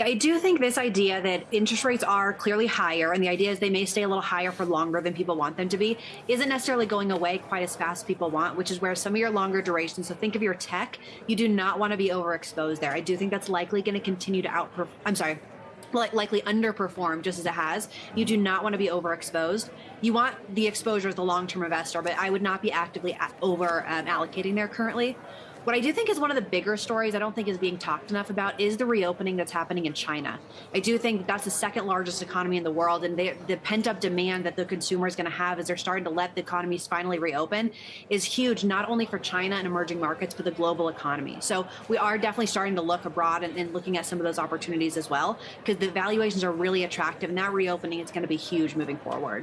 I do think this idea that interest rates are clearly higher, and the idea is they may stay a little higher for longer than people want them to be, isn't necessarily going away quite as fast as people want, which is where some of your longer durations, so think of your tech, you do not want to be overexposed there. I do think that's likely going to continue to outperform, I'm sorry, likely underperform just as it has. You do not want to be overexposed. You want the exposure as the long-term investor, but I would not be actively over um, allocating there currently. What I do think is one of the bigger stories I don't think is being talked enough about is the reopening that's happening in China. I do think that's the second largest economy in the world, and they, the pent up demand that the consumer is going to have as they're starting to let the economies finally reopen is huge, not only for China and emerging markets, but the global economy. So we are definitely starting to look abroad and, and looking at some of those opportunities as well, because the valuations are really attractive, and that reopening is going to be huge moving forward.